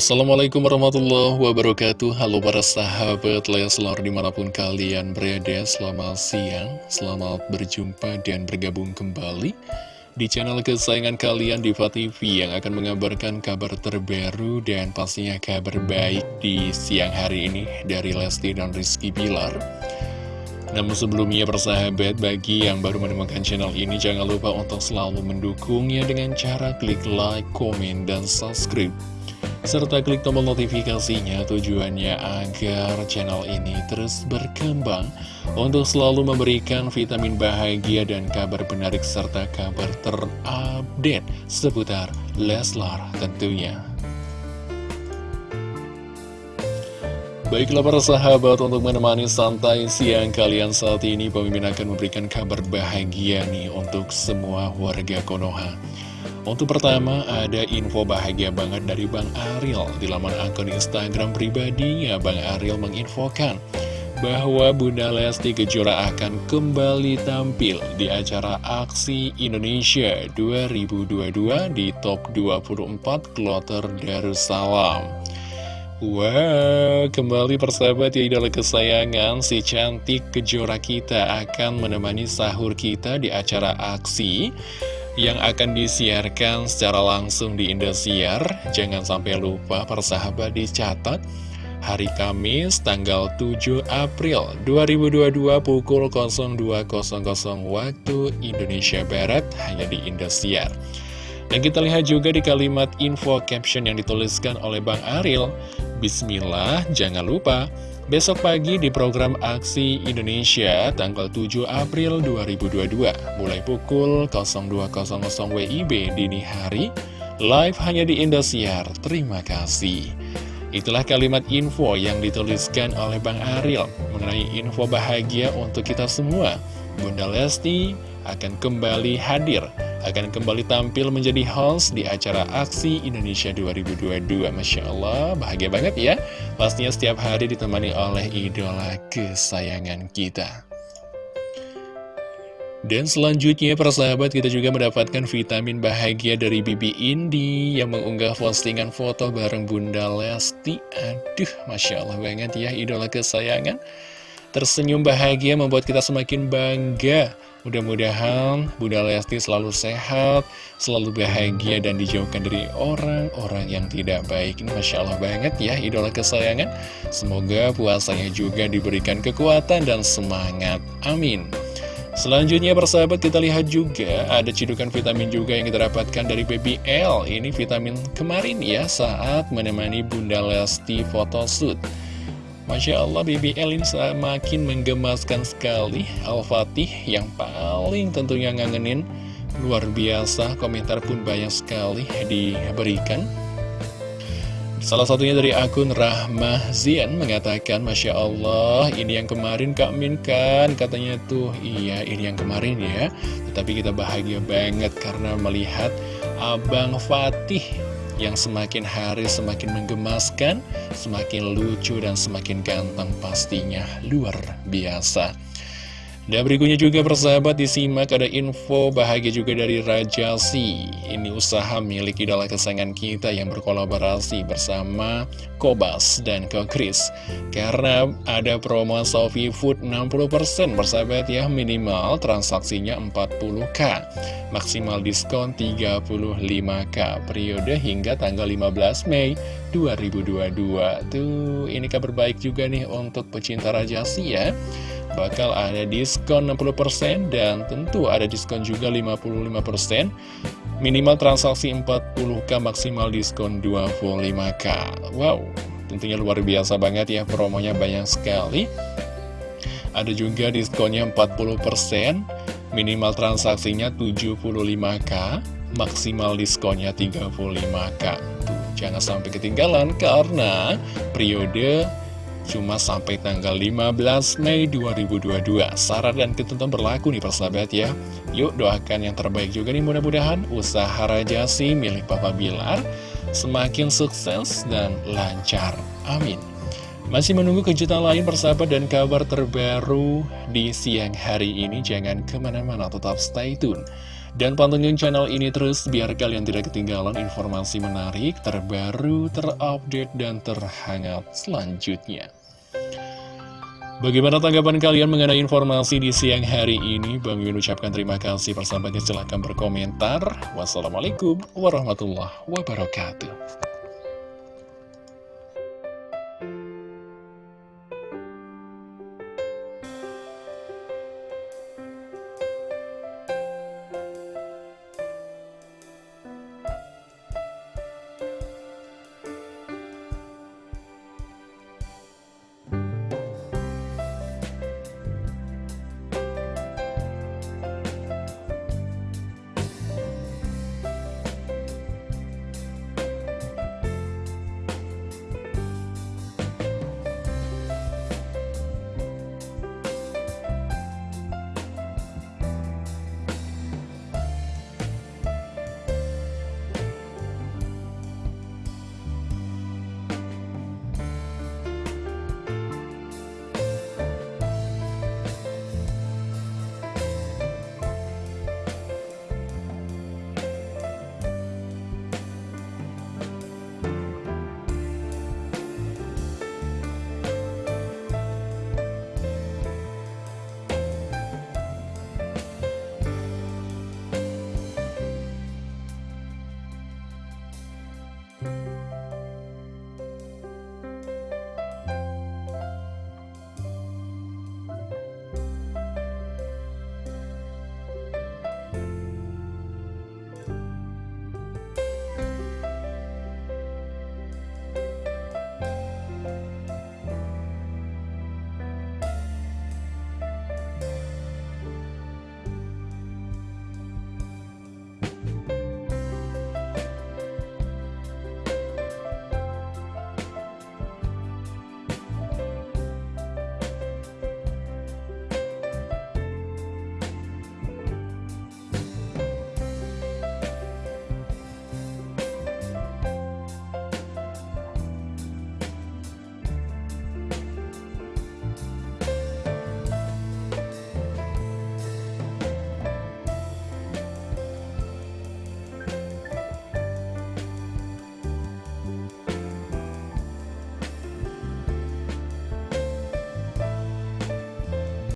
Assalamualaikum warahmatullahi wabarakatuh. Halo para sahabat Leslar di mana pun kalian berada. Selamat siang, selamat berjumpa dan bergabung kembali Di channel kesayangan kalian Diva TV Yang akan mengabarkan kabar terbaru dan pastinya kabar baik di siang hari ini Dari Lesti dan Rizky Bilar. Namun sebelumnya persahabat bagi yang baru menemukan channel ini jangan lupa untuk selalu mendukungnya dengan cara klik like, komen, dan subscribe serta klik tombol notifikasinya tujuannya agar channel ini terus berkembang untuk selalu memberikan vitamin bahagia dan kabar menarik serta kabar terupdate seputar Leslar tentunya. Baiklah para sahabat untuk menemani santai siang kalian saat ini Pemimpin akan memberikan kabar bahagia nih untuk semua warga Konoha untuk pertama, ada info bahagia banget dari Bang Ariel. Di laman akun Instagram pribadinya, Bang Ariel menginfokan bahwa Bunda Lesti Kejora akan kembali tampil di acara Aksi Indonesia 2022 di Top 24 Kloter Darussalam. Wow, kembali persahabat ya idola kesayangan si cantik kejora kita akan menemani sahur kita di acara aksi yang akan disiarkan secara langsung di Indosiar. Jangan sampai lupa persahabat dicatat hari Kamis tanggal 7 April 2022 pukul 02.00 waktu Indonesia Barat hanya di Indosiar. Dan kita lihat juga di kalimat info caption yang dituliskan oleh Bang Ariel Bismillah, jangan lupa Besok pagi di program Aksi Indonesia tanggal 7 April 2022 mulai pukul 02.00 WIB dini hari live hanya di Indosiar. Terima kasih. Itulah kalimat info yang dituliskan oleh Bang Ariel mengenai info bahagia untuk kita semua. Bunda Lesti akan kembali hadir akan kembali tampil menjadi host di acara Aksi Indonesia 2022. Masya Allah, bahagia banget ya. Pastinya setiap hari ditemani oleh idola kesayangan kita. Dan selanjutnya persahabat kita juga mendapatkan vitamin bahagia dari Bibi Indi yang mengunggah postingan foto bareng Bunda Lesti. Aduh, Masya Allah banget ya idola kesayangan. Tersenyum bahagia membuat kita semakin bangga Mudah-mudahan Bunda Lesti selalu sehat, selalu bahagia dan dijauhkan dari orang-orang yang tidak baik. Ini Masya Allah banget ya, idola kesayangan. Semoga puasanya juga diberikan kekuatan dan semangat. Amin. Selanjutnya persahabat kita lihat juga ada cidukan vitamin juga yang kita dapatkan dari Baby L. Ini vitamin kemarin ya saat menemani Bunda Lesti photoshoot. Masya Allah BBL ini semakin menggemaskan sekali Al-Fatih yang paling tentunya ngangenin. Luar biasa komentar pun banyak sekali diberikan. Salah satunya dari akun Rahmah Zian mengatakan Masya Allah ini yang kemarin Kak Min kan? Katanya tuh iya ini yang kemarin ya. Tetapi kita bahagia banget karena melihat Abang Fatih yang semakin hari semakin menggemaskan, semakin lucu dan semakin ganteng pastinya luar biasa. Dan berikutnya juga persahabat disimak ada info bahagia juga dari Raja Si Ini usaha milik idola kesayangan kita yang berkolaborasi bersama Kobas dan Kokris Karena ada promo Sofi Food 60% persahabat ya minimal transaksinya 40k Maksimal diskon 35k periode hingga tanggal 15 Mei 2022 Tuh ini kabar baik juga nih untuk pecinta Raja Si ya. Bakal ada diskon 60% dan tentu ada diskon juga 55% minimal transaksi 40k maksimal diskon 25k wow tentunya luar biasa banget ya promonya banyak sekali. Ada juga diskonnya 40% minimal transaksinya 75k maksimal diskonnya 35k Tuh, jangan sampai ketinggalan karena periode cuma sampai tanggal 15 Mei 2022 Syarat dan ketentuan berlaku nih persahabat ya. Yuk doakan yang terbaik juga nih mudah-mudahan usaha Rajasi milik Papa Bilar Semakin sukses dan lancar. Amin. Masih menunggu kejutan lain persahabat dan kabar terbaru di siang hari ini. Jangan ke mana-mana tetap stay tune. Dan pantengin channel ini terus biar kalian tidak ketinggalan informasi menarik, terbaru, terupdate, dan terhangat selanjutnya. Bagaimana tanggapan kalian mengenai informasi di siang hari ini? Bang Yun ucapkan terima kasih persahabatnya silahkan berkomentar. Wassalamualaikum warahmatullahi wabarakatuh.